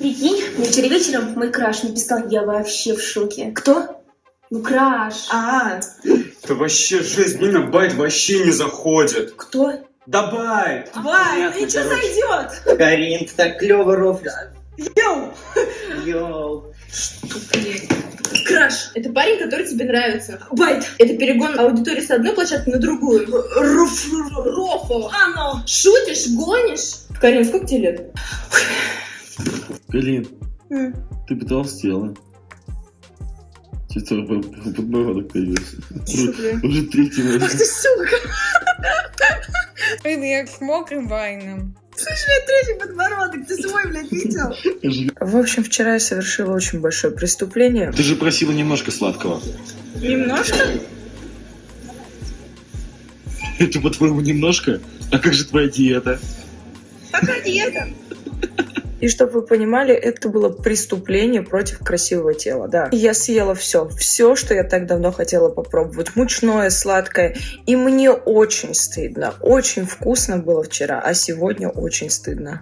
Прикинь, мне вчера вечером мой краш написал, я вообще в шоке. Кто? Ну, краш. А, Да вообще жесть, блин, байт вообще не заходит. Кто? Да байт! Вай, Понятно, ничего короче. сойдет. Карин, ты так клево рофлишь. Yo. Yo. Краш. Это парень, который тебе нравится. Байт. Это перегон аудитории с одной площадки на другую. Руф. Рофл. Оно. Шутишь, гонишь? Карин, сколько тебе лет? Галин, М. ты потолстела. Что-то под- подбородок появился. Уже третий Ах раз. ты сука. Блин, як з мокрим вайном. Третий подбородок. Ты свой, блядь, видел? В общем, вчера я совершила очень большое преступление. Ты же просила немножко сладкого. Немножко? Это, по-твоему, немножко? А как же твоя диета? Какая диета? И чтобы вы понимали, это было преступление против красивого тела, да. Я съела все, все, что я так давно хотела попробовать. Мучное, сладкое. И мне очень стыдно. Очень вкусно было вчера, а сегодня очень стыдно.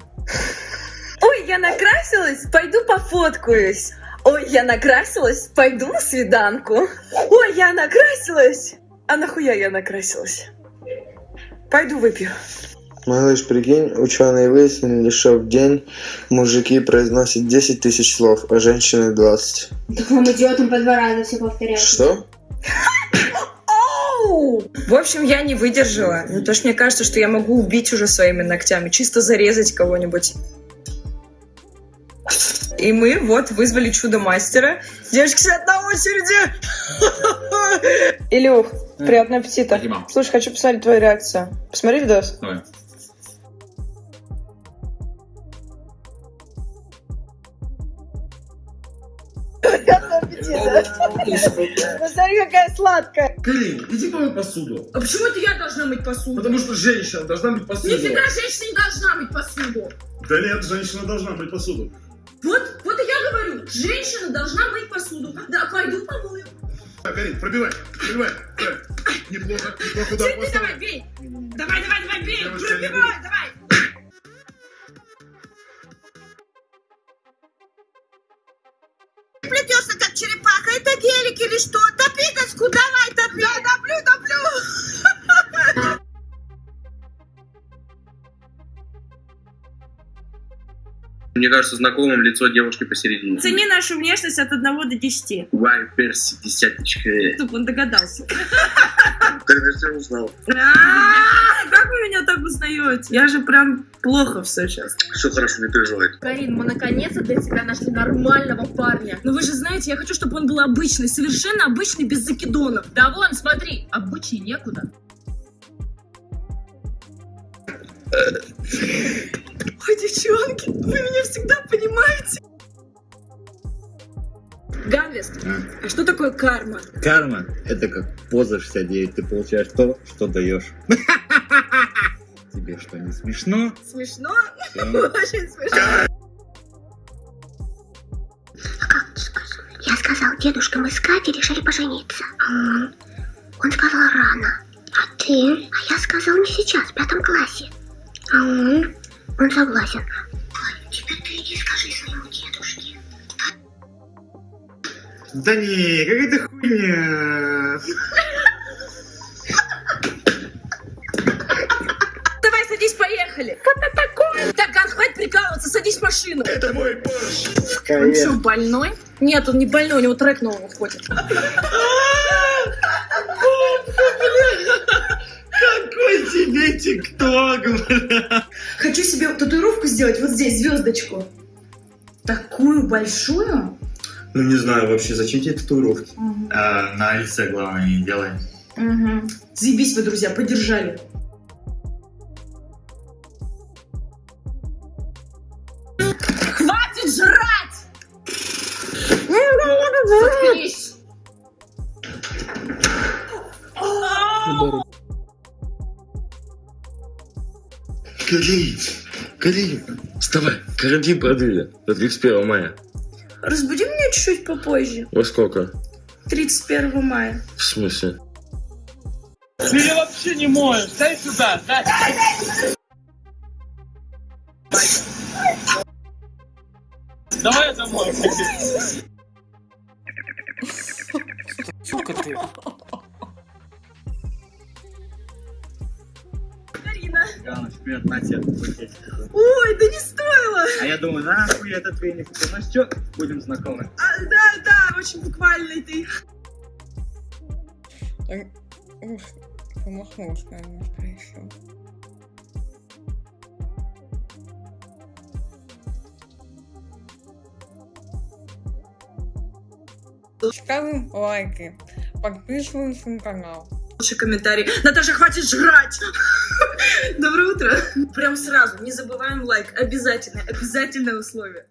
Ой, я накрасилась, пойду пофоткаюсь. Ой, я накрасилась, пойду на свиданку. Ой, я накрасилась. А нахуя я накрасилась? Пойду выпью. Малыш, прикинь, ученые выяснили, что в день мужики произносят 10 тысяч слов, а женщины 20. Так вам идиотам по два раза все повторять. Что? Оу! В общем, я не выдержала. Ну, то, что мне кажется, что я могу убить уже своими ногтями, чисто зарезать кого-нибудь. И мы вот вызвали чудо-мастера. Девочки сидят на очереди. Илюх, приятного аппетита. Спасибо. Слушай, хочу посмотреть твою реакцию. Посмотри видос. Давай. Приятного аппетита. Посмотри, какая сладкая. Карин, иди помой посуду. А почему это я должна мыть посуду? Потому что женщина должна быть посуду. Нифига женщина не должна мыть посуду. Да нет, женщина должна быть посуду. Вот, вот и я говорю, женщина должна мыть посуду. Да, пойду помою. Карин, пробивай, пробивай. Неплохо, неплохо, да, Ты давай, бей. Давай, давай, давай, бей. Пробивай, давай. Плетешься как черепаха, это гелик или что? Топи доску, давай, топи. Да, топлю, топлю. Мне кажется, знакомым лицо девушки посередине. Цени нашу внешность от 1 до 10. Вайперс, десяточка. Чтоб он догадался. Конечно, узнал. А, меня так узнаете? Я же прям плохо все сейчас. Все хорошо, не переживай. Карин, мы наконец-то для тебя нашли нормального парня. Но вы же знаете, я хочу, чтобы он был обычный, совершенно обычный, без закидонов. Да вон, смотри, обычней некуда. Ой, девчонки, вы меня всегда понимаете. Ганвест, а что такое карма? Карма – это как поза 69. Ты получаешь то, что даешь. Тебе что, не смешно? Смешно? Очень смешно. Я сказал, дедушка, мы с Катей решили пожениться. М, Он сказал рано. А ты? А я сказал не сейчас, в пятом классе. А он? Он согласен. Ой, теперь ты иди скажи своему дедушке. Да не, какая-то хуйня. Давай, садись, поехали. Что это такое? Так, Ган, хватит прикалываться, садись в машину. Это мой Порш. Он что, больной? Нет, он не больной, у него трек новый выходит. Какой тебе тикток, бля. Хочу себе татуировку сделать вот здесь, звездочку. Такую большую? Ну не знаю вообще, зачем тебе татуировки? А, на лице, главное, не делай. Угу. Заебись вы, друзья, поддержали. Карин, Карин, вставай, карантин продлили до 31 мая. Разбуди меня чуть-чуть попозже. Во сколько? 31 мая. В смысле? Ты вообще не можешь. Дай сюда, дай. Давай я домой. Сука ты. Привет, на пакетик. Ой, да не стоило. А я думаю, нахуй этот веник. Ну что, будем знакомы. А, да, да, очень буквальный ты. Ух, Помахнулась, немножко еще. Ставим лайки, подписываемся на канал. Лучший комментарий. Наташа, хватит жрать! Доброе утро. Прям сразу, не забываем лайк. Обязательно, обязательное условие.